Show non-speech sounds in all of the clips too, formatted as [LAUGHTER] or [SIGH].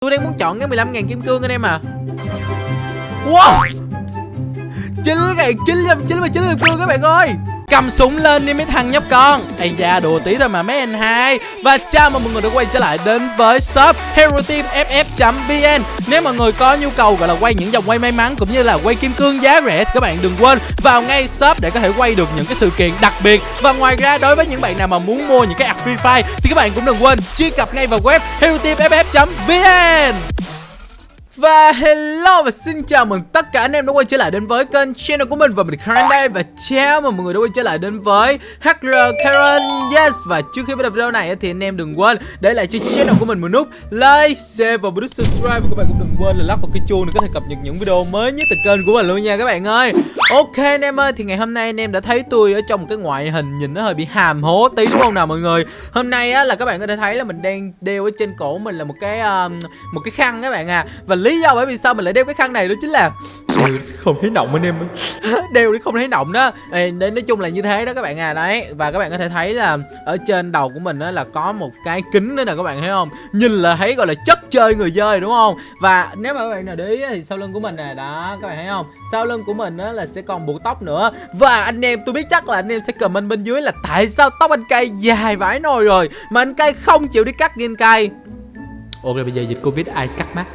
Tôi đang muốn chọn cái 15.000 kim cương anh em à. Wow! 9.999 kim cương các bạn ơi cầm súng lên đi mấy thằng nhóc con. Ây da, đùa tí thôi mà mấy anh hai. Và chào mừng mọi người đã quay trở lại đến với shop hero team ff vn nếu mọi người có nhu cầu gọi là quay những dòng quay may mắn cũng như là quay kim cương giá rẻ thì các bạn đừng quên vào ngay shop để có thể quay được những cái sự kiện đặc biệt. Và ngoài ra, đối với những bạn nào mà muốn mua những cái app free fire thì các bạn cũng đừng quên truy cập ngay vào web hero team ff vn và hello và xin chào mừng tất cả anh em đã quay trở lại đến với kênh channel của mình. Và mình Karen đây và chào mừng mọi người đã quay trở lại đến với HR Karen. Yes Và trước khi bắt đầu video này thì anh em đừng quên để lại cho channel của mình một nút like, share và nút subscribe. Và các bạn cũng đừng quên là lắc vào cái chuông để có thể cập nhật những video mới nhất từ kênh của mình luôn nha các bạn ơi. Ok anh em ơi thì ngày hôm nay anh em đã thấy tôi ở trong một cái ngoại hình nhìn nó hơi bị hàm hố tí đúng không nào mọi người? Hôm nay á là các bạn có thể thấy là mình đang đeo ở trên cổ mình là một cái uh, một cái khăn các bạn à Và lý lý do bởi vì sao mình lại đeo cái khăn này đó chính là đều không thấy nọng anh em [LAUGHS] đeo không thấy nọng đó. Ê, nói chung là như thế đó các bạn à đấy. Và các bạn có thể thấy là ở trên đầu của mình đó là có một cái kính nữa nè các bạn thấy không? Nhìn là thấy gọi là chất chơi người chơi đúng không? Và nếu mà các bạn nào để ý thì sau lưng của mình nè đó các bạn thấy không? Sau lưng của mình đó là sẽ còn buộc tóc nữa. Và anh em tôi biết chắc là anh em sẽ comment bên dưới là tại sao tóc anh cay dài vãi nồi rồi mà anh cay không chịu đi cắt game cay. Ok bây giờ dịch covid ai cắt mắt?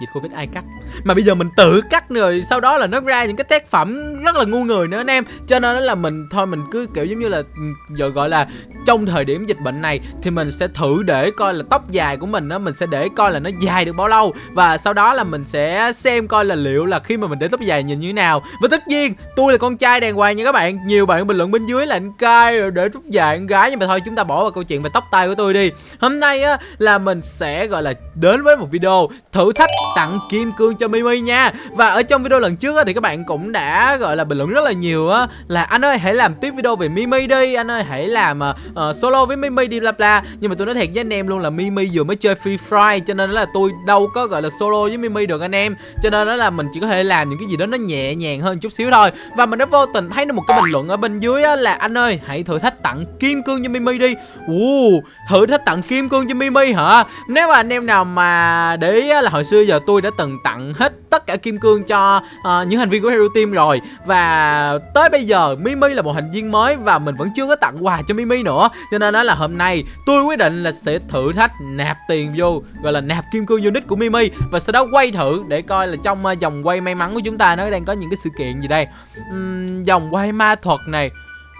Dịch covid ai cắt? Mà bây giờ mình tự cắt rồi, sau đó là nó ra những cái tác phẩm rất là ngu người nữa anh em. Cho nên là mình, thôi mình cứ kiểu giống như là ừ, giờ gọi là trong thời điểm dịch bệnh này thì mình sẽ thử để coi là tóc dài của mình á, mình sẽ để coi là nó dài được bao lâu. Và sau đó là mình sẽ xem coi là liệu là khi mà mình để tóc dài nhìn như thế nào. Và tất nhiên, tôi là con trai đàng hoàng nha các bạn. Nhiều bạn bình luận bên dưới là anh cai rồi để tóc dài anh gái. Nhưng mà thôi, chúng ta bỏ vào câu chuyện về tóc tai của tôi đi. Hôm nay á, là mình sẽ gọi là đến với một video thử thách tặng kim cương cho Mimi nha. Và ở trong video lần trước thì các bạn cũng đã gọi là bình luận rất là nhiều á Là anh ơi hãy làm tiếp video về Mimi đi Anh ơi hãy làm uh, solo với Mimi đi bla bla. Nhưng mà tôi nói thiệt với anh em luôn là Mimi vừa mới chơi Free Fire Cho nên là tôi đâu có gọi là solo với Mimi được anh em. Cho nên đó là mình chỉ có thể làm những cái gì đó nó nhẹ nhàng hơn chút xíu thôi. Và mình đã vô tình thấy được một cái bình luận ở bên dưới á, là Anh ơi hãy thử thách tặng kim cương cho Mimi đi. Ồ, Thử thách tặng kim cương cho Mimi hả? Nếu mà anh em nào mà để ý là hồi xưa giờ tôi đã từng tặng hết tất cả kim cương cho uh, những thành viên của Hero Team rồi. Và tới bây giờ Mimi là một thành viên mới và mình vẫn chưa có tặng quà cho Mimi nữa. Cho nên đó là hôm nay tôi quyết định là sẽ thử thách nạp tiền vô Gọi là nạp kim cương unit của Mimi Và sau đó quay thử để coi là trong uh, dòng quay may mắn của chúng ta nó đang có những cái sự kiện gì đây. Uhm, Dòng quay ma thuật này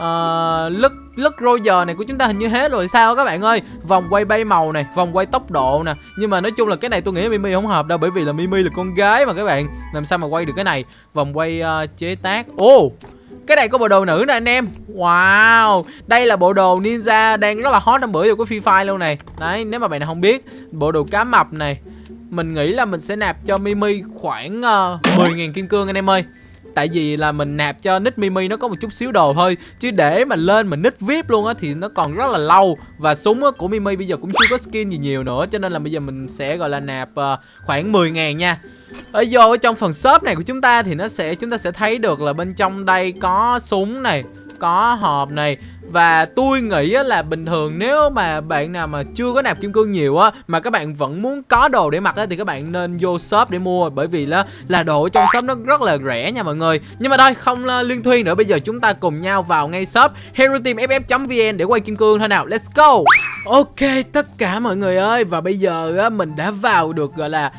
uh, lứt rôi Roger này của chúng ta hình như hết rồi sao các bạn ơi? Vòng quay bay màu này vòng quay tốc độ nè. Nhưng mà nói chung là cái này tôi nghĩ Mimi không hợp đâu bởi vì là Mimi là con gái mà các bạn. Làm sao mà quay được cái này? Vòng quay uh, chế tác. Ô oh, cái này có bộ đồ nữ nè anh em. Wow Đây là bộ đồ ninja đang rất là hot trong bữa giờ của Free Fire luôn này. Đấy nếu mà bạn nào không biết Bộ đồ cá mập này Mình nghĩ là mình sẽ nạp cho Mimi khoảng ờ, uh, 10.000 kim cương anh em ơi. Tại vì là mình nạp cho nick Mimi nó có một chút xíu đồ thôi Chứ để mà lên mà nick VIP luôn á thì nó còn rất là lâu. Và súng của Mimi bây giờ cũng chưa có skin gì nhiều nữa, Cho nên là bây giờ mình sẽ, gọi là, nạp ờ, khoảng 10 ngàn nha. Ở vô ở trong phần shop này của chúng ta thì nó sẽ, chúng ta sẽ thấy được là bên trong đây có súng này, có hộp này và tôi nghĩ là bình thường nếu mà bạn nào mà chưa có nạp kim cương nhiều á Mà các bạn vẫn muốn có đồ để mặc á Thì các bạn nên vô shop để mua. Bởi vì là, là đồ trong shop nó rất là rẻ nha mọi người. Nhưng mà thôi không liên thuyên nữa. Bây giờ chúng ta cùng nhau vào ngay shop HeroTeamFF.vn để quay kim cương thôi nào. Let's go! Ok tất cả mọi người ơi. Và bây giờ á, mình đã vào được gọi là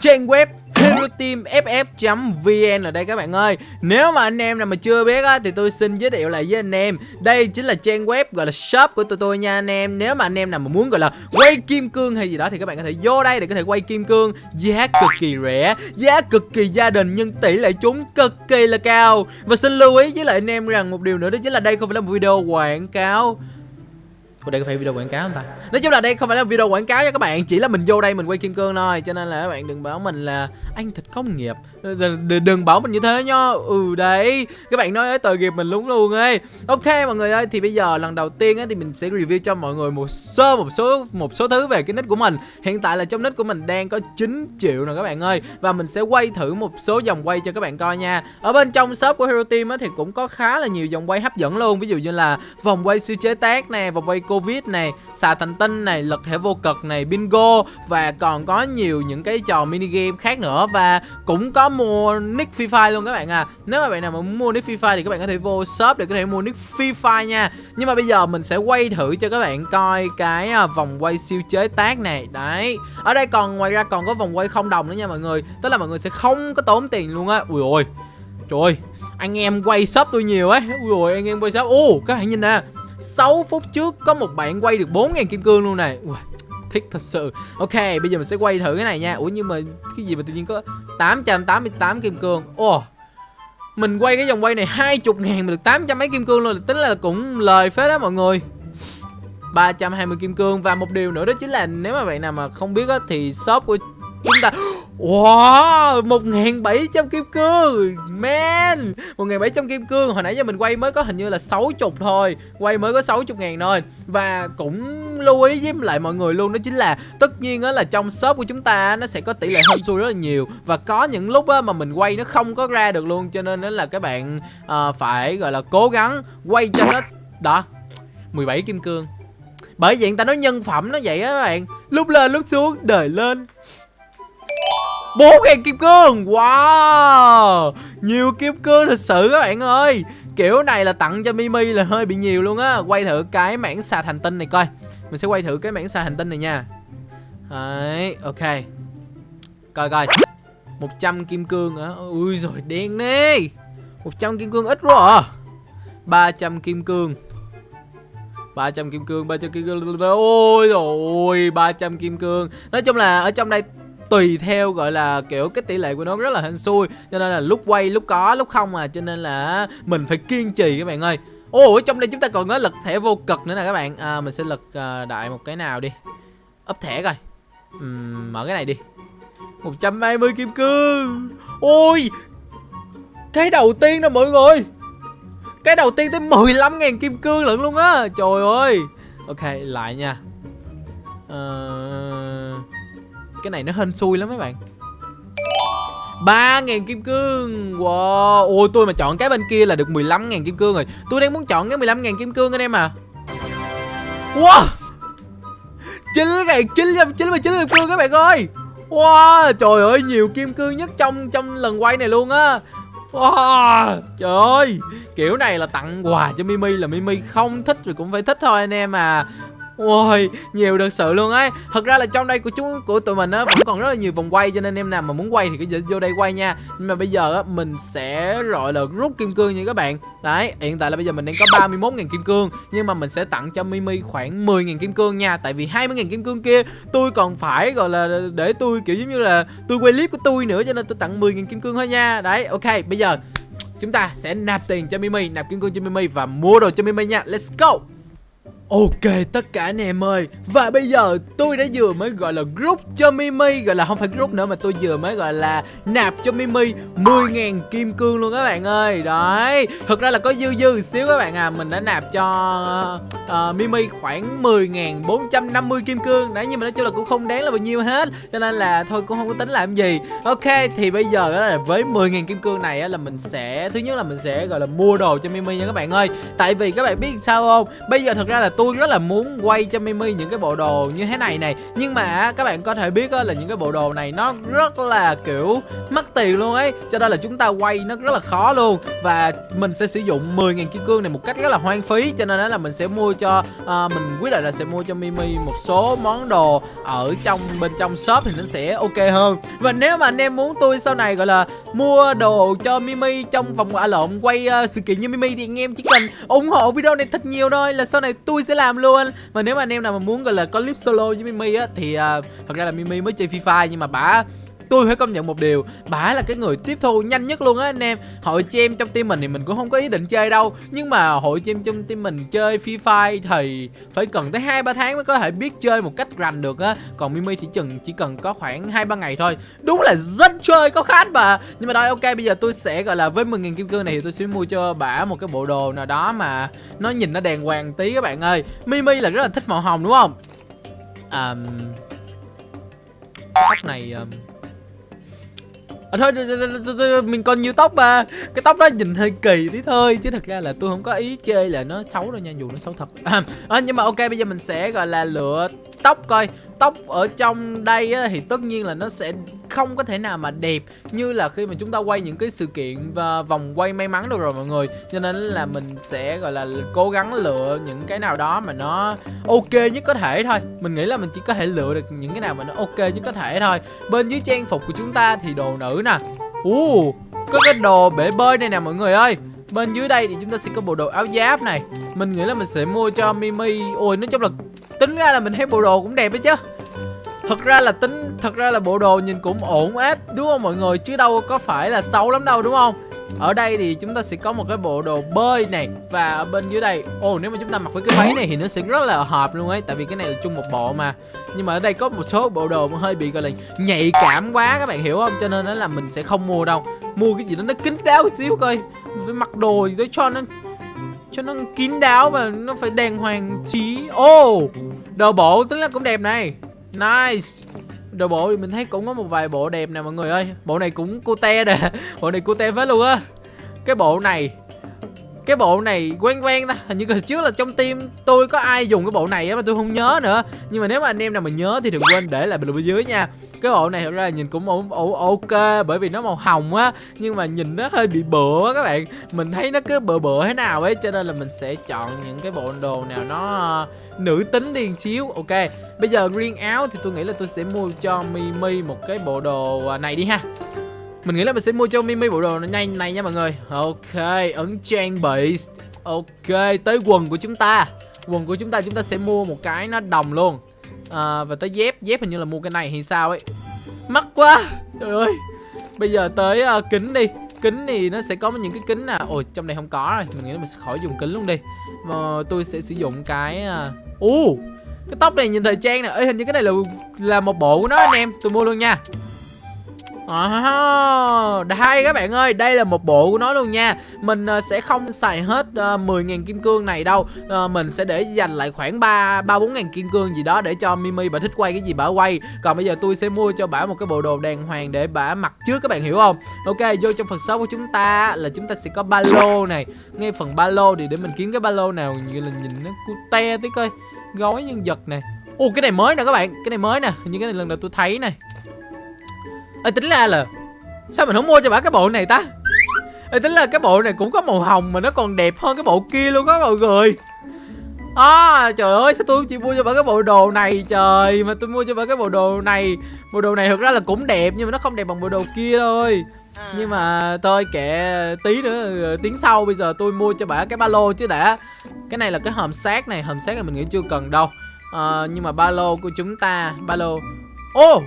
trang web HeroTeamFF.vn ở đây các bạn ơi. Nếu mà anh em nào mà chưa biết á, thì tôi xin giới thiệu lại với anh em. Đây chính là trang web gọi là shop của tụi tôi nha anh em. Nếu mà anh em nào mà muốn gọi là quay kim cương hay gì đó thì các bạn có thể vô đây để có thể quay kim cương. Giá cực kỳ rẻ, giá cực kỳ gia đình nhưng tỷ lệ trúng cực kỳ là cao. Và xin lưu ý với lại anh em rằng một điều nữa đó chính là đây không phải là một video quảng cáo. Ủa đây có phải video quảng cáo không ta? Nói chung là đây không phải là video quảng cáo nha các bạn. Chỉ là mình vô đây mình quay kim cương thôi. Cho nên là các bạn đừng bảo mình là anh thịt công nghiệp. Đừng, đừng bảo mình như thế nha. Ừ đấy. Các bạn nói tội nghiệp mình đúng luôn ấy. Ok mọi người ơi. Thì bây giờ lần đầu tiên á, thì mình sẽ review cho mọi người một sơ một số một số thứ về cái nick của mình. Hiện tại là trong nick của mình đang có 9 triệu nè các bạn ơi. Và mình sẽ quay thử một số dòng quay cho các bạn coi nha. Ở bên trong shop của Hero Team á, thì cũng có khá là nhiều dòng quay hấp dẫn luôn. Ví dụ như là vòng quay siêu chế tác nè Vòng quay covid này, xà thành tinh này lật thẻ vô cực này, bingo, và còn có nhiều những cái trò mini game khác nữa. Và cũng có mua nick free fire luôn các bạn à. Nếu mà bạn nào mà muốn mua nick free fire thì các bạn có thể vô shop để có thể mua nick free fire nha. Nhưng mà bây giờ mình sẽ quay thử cho các bạn coi cái à, vòng quay siêu chế tác này. Đấy. Ở đây còn, ngoài ra còn có vòng quay không đồng nữa nha mọi người. Tức là mọi người sẽ không có tốn tiền luôn á. Ui ôi, trời ơi, anh em quay shop tôi nhiều ấy. Ui ôi, anh em quay shop. Ô các bạn nhìn nè. 6 phút trước có một bạn quay được 4.000 kim cương luôn này. Ui, thích thật sự. Ok bây giờ mình sẽ quay thử cái này nha. Ủa nhưng mà cái gì mà tự nhiên có 888 kim cương? Ồ oh, Mình quay cái vòng quay này 20 ngàn mà được 800 mấy kim cương luôn. Tính là cũng lời phết đó mọi người. 320 kim cương Và một điều nữa đó chính là nếu mà bạn nào mà không biết á Thì shop của chúng ta Wow 1700 kim cương. Man 1700 kim cương. Hồi nãy giờ mình quay mới có hình như là 60 thôi. Quay mới có 60 ngàn thôi. Và cũng lưu ý với lại mọi người luôn Đó chính là tất nhiên á là trong shop của chúng ta Nó sẽ có tỷ lệ hên xui rất là nhiều. Và có những lúc á mà mình quay nó không có ra được luôn Cho nên đó là các bạn à, phải gọi là cố gắng Quay cho nó Đó 17 kim cương. Bởi vậy người ta nói nhân phẩm nó vậy á các bạn. Lúc lên lúc xuống đời lên bốn ngàn kim cương. Wow. Nhiều kim cương thật sự các bạn ơi. Kiểu này là tặng cho Mimi là hơi bị nhiều luôn á. Quay thử cái mảng xà hành tinh này coi. Mình sẽ quay thử cái mảng xà hành tinh này nha. Đấy, ok. Coi coi. 100 kim cương hả Ui rồi đen đi 100 kim cương ít quá à. 300 kim cương. 300 kim cương 300 kim cương. Ôi rồi 300 kim cương. Nói chung là ở trong đây tùy theo gọi là kiểu cái tỷ lệ của nó rất là hên xui. Cho nên là lúc quay lúc có lúc không à. Cho nên là mình phải kiên trì các bạn ơi. Ồ ở trong đây chúng ta còn có lật thẻ vô cực nữa nè các bạn. À, mình sẽ lật uh, à, đại một cái nào đi. Ấp thẻ coi. Uhm, mở cái này đi. 120 kim cương. Ôi! Cái đầu tiên đó mọi người. Cái đầu tiên tới 15.000 kim cương lận luôn á. Trời ơi. Ok lại nha. Uh, cái này nó hên xui lắm mấy bạn. 3.000 kim cương. Wow. Ôi, tôi mà chọn cái bên kia là được 15.000 kim cương rồi. Tôi đang muốn chọn cái 15.000 kim cương anh em à. Wow. 9.999 kim cương các bạn ơi. Wow. Trời ơi, nhiều kim cương nhất trong trong lần quay này luôn á. Wow. Trời ơi. Kiểu này là tặng quà cho Mimi là Mimi không thích rồi cũng phải thích thôi anh em à. Ôi, nhiều thật sự luôn ấy. Thật ra là trong đây của chúng của tụi mình á Vẫn còn rất là nhiều vòng quay Cho nên em nào mà muốn quay thì cứ vô đây quay nha. Nhưng mà bây giờ á Mình sẽ gọi là rút kim cương nha các bạn. Đấy, hiện tại là bây giờ mình đang có 31.000 kim cương Nhưng mà mình sẽ tặng cho Mimi khoảng 10.000 kim cương nha. Tại vì 20.000 kim cương kia Tôi còn phải gọi là để tôi kiểu giống như là Tôi quay clip của tôi nữa Cho nên tôi tặng 10.000 kim cương thôi nha. Đấy, ok, bây giờ Chúng ta sẽ nạp tiền cho Mimi Nạp kim cương cho Mimi và mua đồ cho Mimi nha. Let's go! Ok tất cả anh em ơi. Và bây giờ tôi đã vừa mới gọi là group cho Mimi Gọi là không phải group nữa mà tôi vừa mới gọi là nạp cho Mimi 10.000 kim cương luôn các bạn ơi. Đấy Thực ra là có dư dư xíu các bạn à. Mình đã nạp cho uh, Mimi khoảng 10.450 kim cương. Đấy nhưng mà nói chung là cũng không đáng là bao nhiêu hết. Cho nên là thôi cũng không có tính làm gì. Ok thì bây giờ là với 10.000 kim cương này á, là mình sẽ Thứ nhất là mình sẽ gọi là mua đồ cho Mimi nha các bạn ơi. Tại vì các bạn biết sao không? Bây giờ thật ra là tôi rất là muốn quay cho Mimi những cái bộ đồ như thế này này. Nhưng mà các bạn có thể biết là những cái bộ đồ này nó rất là kiểu mất tiền luôn ấy. Cho nên là chúng ta quay nó rất là khó luôn. Và mình sẽ sử dụng 10.000 kim cương này một cách rất là hoang phí. Cho nên là mình sẽ mua cho, à, mình quyết định là sẽ mua cho Mimi một số món đồ ở trong bên trong shop thì nó sẽ ok hơn. Và nếu mà anh em muốn tôi sau này gọi là mua đồ cho Mimi trong vòng à lộn quay uh, sự kiện như Mimi thì anh em chỉ cần ủng hộ video này thật nhiều thôi là sau này tôi sẽ sẽ làm luôn. Và nếu mà anh em nào mà muốn gọi là có clip solo với Mimi á thì uh, thật ra là Mimi mới chơi Fifa nhưng mà bả tôi phải công nhận một điều bả là cái người tiếp thu nhanh nhất luôn á anh em. Hội chị em trong team mình thì mình cũng không có ý định chơi đâu nhưng mà hội chị em trong team mình chơi free fire thì phải cần tới hai ba tháng mới có thể biết chơi một cách rành được á. Còn mimi thì chừng chỉ cần có khoảng hai ba ngày thôi. Đúng là rất chơi có khát mà. Nhưng mà thôi ok bây giờ tôi sẽ gọi là với 10.000 kim cương này thì tôi sẽ mua cho bả một cái bộ đồ nào đó mà nó nhìn nó đàng hoàng tí các bạn ơi. Mimi là rất là thích màu hồng đúng không? Um, tóc này um, À, thôi, mình còn nhiều tóc mà. Cái tóc đó nhìn hơi kỳ tí thôi Chứ thật ra là tôi không có ý chê là nó xấu đâu nha Dù nó xấu thật. À, Nhưng mà ok bây giờ mình sẽ gọi là lựa tóc coi. Tóc ở trong đây á, thì tất nhiên là nó sẽ không có thể nào mà đẹp Như là khi mà chúng ta quay những cái sự kiện và vòng quay may mắn được rồi mọi người. Cho nên là mình sẽ gọi là cố gắng lựa những cái nào đó mà nó ok nhất có thể thôi. Mình nghĩ là mình chỉ có thể lựa được những cái nào mà nó ok nhất có thể thôi. Bên dưới trang phục của chúng ta thì đồ nữ nè. Uh, Có cái đồ bể bơi này nè mọi người ơi. Bên dưới đây thì chúng ta sẽ có bộ đồ áo giáp này. Mình nghĩ là mình sẽ mua cho Mimi. Ôi nói chung là tính ra là mình thấy bộ đồ cũng đẹp đấy chứ. Thật ra là tính Thật ra là bộ đồ nhìn cũng ổn áp Đúng không mọi người? Chứ đâu có phải là xấu lắm đâu đúng không? Ở đây thì chúng ta sẽ có một cái bộ đồ bơi này Và ở bên dưới đây Ồ nếu mà chúng ta mặc với cái váy này thì nó sẽ rất là hợp luôn ấy Tại vì cái này là chung một bộ mà. Nhưng mà ở đây có một số bộ đồ mà hơi bị gọi là nhạy cảm quá các bạn hiểu không? Cho nên là mình sẽ không mua đâu. Mua cái gì đó nó kín đáo một xíu coi. Mình phải mặc đồ gì đó cho nó cho nó kín đáo và nó phải đàng hoàng trí. Ô oh, Đồ bộ tính là cũng đẹp này. Nice. Đồ bộ thì mình thấy cũng có một vài bộ đẹp nè mọi người ơi. Bộ này cũng cute nè. [LAUGHS] Bộ này cute phết luôn á. Cái bộ này cái bộ này quen quen ta. Hình như hồi trước là trong team tôi có ai dùng cái bộ này á mà tôi không nhớ nữa. Nhưng mà nếu mà anh em nào mà nhớ thì đừng quên để lại bình luận bên dưới nha. Cái bộ này thật ra là nhìn cũng ổn ok bởi vì nó màu hồng á. Nhưng mà nhìn nó hơi bị bựa á các bạn. Mình thấy nó cứ bựa bựa thế nào ấy, cho nên là mình sẽ chọn những cái bộ đồ nào nó ờ, nữ tính đi xíu. Ok, bây giờ riêng áo thì tôi nghĩ là tôi sẽ mua cho mimi một cái bộ đồ ờ, này đi ha mình nghĩ là mình sẽ mua cho Mimi bộ đồ nhanh này nha mọi người. Ok, ấn trang bị Ok, tới quần của chúng ta. Quần của chúng ta chúng ta sẽ mua một cái nó đồng luôn. À, Và tới dép, dép hình như là mua cái này thì sao ấy. Mắc quá. Trời ơi. Bây giờ tới uh, kính đi. Kính thì nó sẽ có những cái kính nào? à. Trong này không có rồi. Mình nghĩ là mình sẽ khỏi dùng kính luôn đi. Mà tôi sẽ sử dụng cái uh... uh, Cái tóc này nhìn thời trang nè. Ê hình như cái này là là một bộ của nó anh em. Tôi mua luôn nha. Ờ, oh, đây các bạn ơi, đây là một bộ của nó luôn nha. Mình uh, sẽ không xài hết ờ, uh, 10.000 kim cương này đâu. Uh, Mình sẽ để dành lại khoảng 3 3 4 ngàn kim cương gì đó để cho Mimi bà thích quay cái gì bà quay. Còn bây giờ tôi sẽ mua cho bà một cái bộ đồ đàng hoàng để bà mặc trước các bạn hiểu không? Ok, vô trong phần shop của chúng ta là chúng ta sẽ có ba lô này. Ngay phần ba lô thì để mình kiếm cái ba lô nào như là nhìn nó cute tí coi. Gói nhân vật này. Ồ cái này mới nè các bạn, cái này mới nè. Như cái này lần đầu tôi thấy này. Ê tính ra là Sao mình không mua cho bà cái bộ này ta? Ê tính là cái bộ này cũng có màu hồng Mà nó còn đẹp hơn cái bộ kia luôn đó mọi người. À trời ơi sao tôi chỉ mua cho bà cái bộ đồ này trời Mà tôi mua cho bà cái bộ đồ này. Bộ đồ này thực ra là cũng đẹp Nhưng mà nó không đẹp bằng bộ đồ kia thôi. Nhưng mà tôi kệ tí nữa Tiếng sau bây giờ tôi mua cho bà cái ba lô chứ đã. Cái này là cái hòm sát này Hòm sát này mình nghĩ chưa cần đâu. À, Nhưng mà ba lô của chúng ta Ba lô. Ô! oh,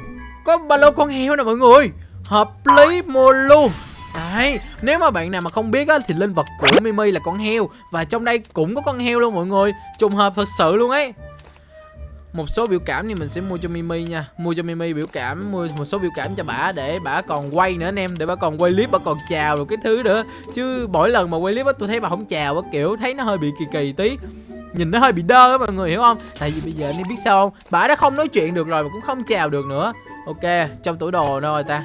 có ba lô con heo nè mọi người. Hợp lý mua luôn. Đấy, nếu mà bạn nào mà không biết á, thì linh vật của Mimi là con heo. Và trong đây cũng có con heo luôn mọi người. Trùng hợp thật sự luôn ấy. Một số biểu cảm thì mình sẽ mua cho Mimi nha. Mua cho Mimi biểu cảm Mua một số biểu cảm cho bả Để bả còn quay nữa anh em Để bả còn quay clip Bả còn chào được cái thứ nữa. Chứ mỗi lần mà quay clip á Tôi thấy bà không chào á Kiểu thấy nó hơi bị kỳ kỳ tí. Nhìn nó hơi bị đơ á mọi người hiểu không? Tại vì bây giờ anh em biết sao không? Bà đã không nói chuyện được rồi Mà cũng không chào được nữa. Ok trong tủ đồ đâu rồi ta?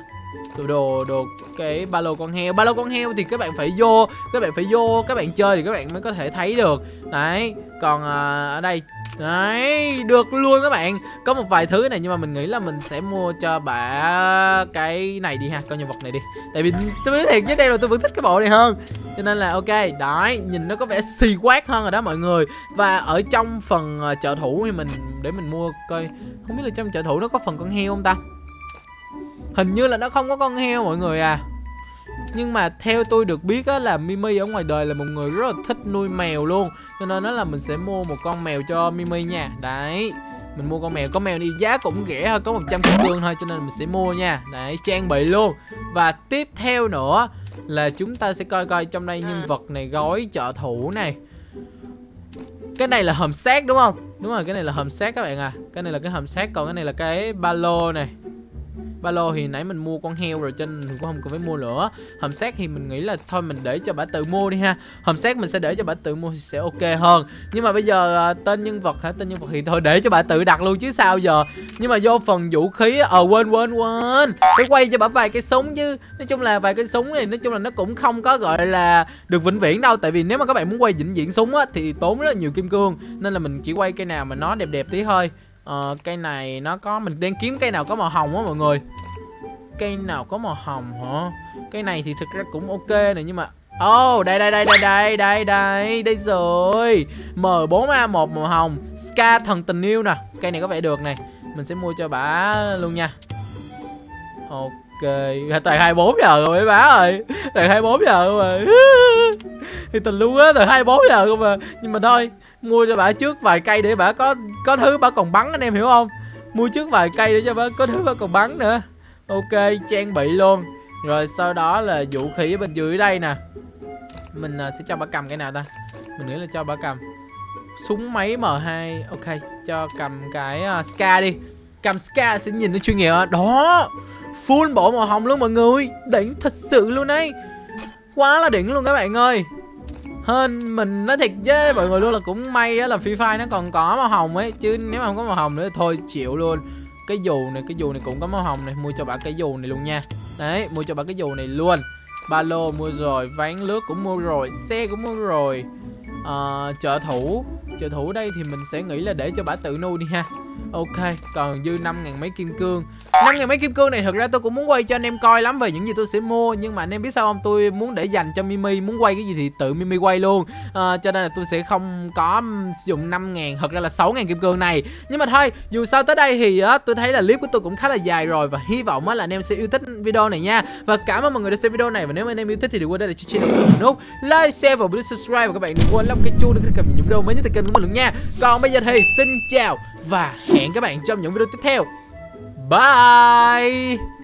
Tủ đồ đồ cái ba lô con heo. Ba lô con heo thì các bạn phải vô các bạn phải vô các bạn chơi thì các bạn mới có thể thấy được. Đấy còn à, ở đây Đấy, được luôn các bạn. Có một vài thứ này nhưng mà mình nghĩ là mình sẽ mua cho bà cái này đi ha Con nhân vật này đi. Tại vì tôi nói thiệt với đây là tôi vẫn thích cái bộ này hơn. Cho nên là ok, đấy, nhìn nó có vẻ xì quát hơn rồi đó mọi người. Và ở trong phần ờ, trợ thủ thì mình, để mình mua coi Không biết là trong trợ thủ nó có phần con heo không ta? Hình như là nó không có con heo mọi người à nhưng mà theo tôi được biết á, là Mimi ở ngoài đời là một người rất là thích nuôi mèo luôn. Cho nên nó là mình sẽ mua một con mèo cho Mimi nha. Đấy. Mình mua con mèo. Con mèo đi giá cũng rẻ thôi, có 100 kim cương thôi, cho nên mình sẽ mua nha. Đấy, trang bị luôn. Và tiếp theo nữa là chúng ta sẽ coi coi trong đây nhân vật này, gói trợ thủ này. Cái này là hầm xác, đúng không? Đúng rồi, cái này là hầm xác các bạn à. Cái này là cái hầm xác, còn cái này là cái ba lô này ba lô thì nãy mình mua con heo rồi cho nên mình cũng không cần phải mua nữa. Hầm xác thì mình nghĩ là thôi mình để cho bà tự mua đi ha. Hầm xác mình sẽ để cho bà tự mua thì sẽ ok hơn. Nhưng mà bây giờ à, tên nhân vật hả? Tên nhân vật thì thôi để cho bà tự đặt luôn chứ sao giờ? Nhưng mà vô phần vũ khí ờ quên quên quên. Phải quay cho bà vài cái súng chứ. Nói chung là vài cái súng này, nói chung là nó cũng không có, gọi là, được vĩnh viễn đâu. Tại vì nếu mà các bạn muốn quay vĩnh viễn súng á, thì tốn rất là nhiều kim cương. Nên là mình chỉ quay cây nào mà nó đẹp đẹp tí thôi ờ, cây này nó có mình đang kiếm cây nào có màu hồng á mọi người. Cây nào có màu hồng hả? Cây này thì thực ra cũng ok này nhưng mà Oh, đây đây đây đây đây đây đây đây rồi. M4A1 màu hồng Ska thần tình yêu nè. Cây này có vẻ được này Mình sẽ mua cho bà luôn nha. Ok [LAUGHS] Toàn 24 giờ rồi mấy bá ơi. Toàn 24 giờ rồi. [LAUGHS] Thì tình luôn á Toàn 24 giờ không mà Nhưng mà thôi Mua cho bà trước vài cây để bà có có thứ bà còn bắn anh em hiểu không? Mua trước vài cây để cho bà có thứ bà còn bắn nữa. Ok trang bị luôn. Rồi sau đó là vũ khí bên dưới đây nè. Mình uh, sẽ cho bà cầm cái nào ta? Mình nghĩ là cho bà cầm. Súng máy M2 Ok cho cầm cái uh, Ska đi. Cầm Ska sẽ nhìn nó chuyên nghiệp Đó Full bộ màu hồng luôn mọi người. Đỉnh thật sự luôn đấy Quá là đỉnh luôn các bạn ơi hơn mình nói thiệt với mọi người luôn là cũng may á là Free Fire nó còn có màu hồng ấy chứ nếu mà không có màu hồng nữa thì thôi chịu luôn. Cái dù này cái dù này cũng có màu hồng này mua cho bà cái dù này luôn nha. Đấy mua cho bà cái dù này luôn. Ba lô mua rồi ván lướt cũng mua rồi xe cũng mua rồi. À, trợ thủ trợ thủ đây thì mình sẽ nghĩ là để cho bà tự nuôi đi ha. Ok, còn dư 5 ngàn mấy kim cương. 5 ngàn mấy kim cương này thật ra tôi cũng muốn quay cho anh em coi lắm về những gì tôi sẽ mua Nhưng mà anh em biết sao không, tôi muốn để dành cho Mimi Muốn quay cái gì thì tự Mimi quay luôn. À, Cho nên là tôi sẽ không có sử dụng 5 ngàn, thật ra là 6 ngàn kim cương này. Nhưng mà thôi, dù sao tới đây thì á, tôi thấy là clip của tôi cũng khá là dài rồi Và hy vọng á, là anh em sẽ yêu thích video này nha. Và cảm ơn mọi người đã xem video này Và nếu mà anh em yêu thích thì đừng quên đây là channel của mình nút Like, share và bấm subscribe. Và các bạn đừng quên lắp cái chuông để cập nhật những video mới nhất từ kênh của mình luôn nha. Còn bây giờ thì xin chào và hẹn các bạn trong những video tiếp theo. Bye!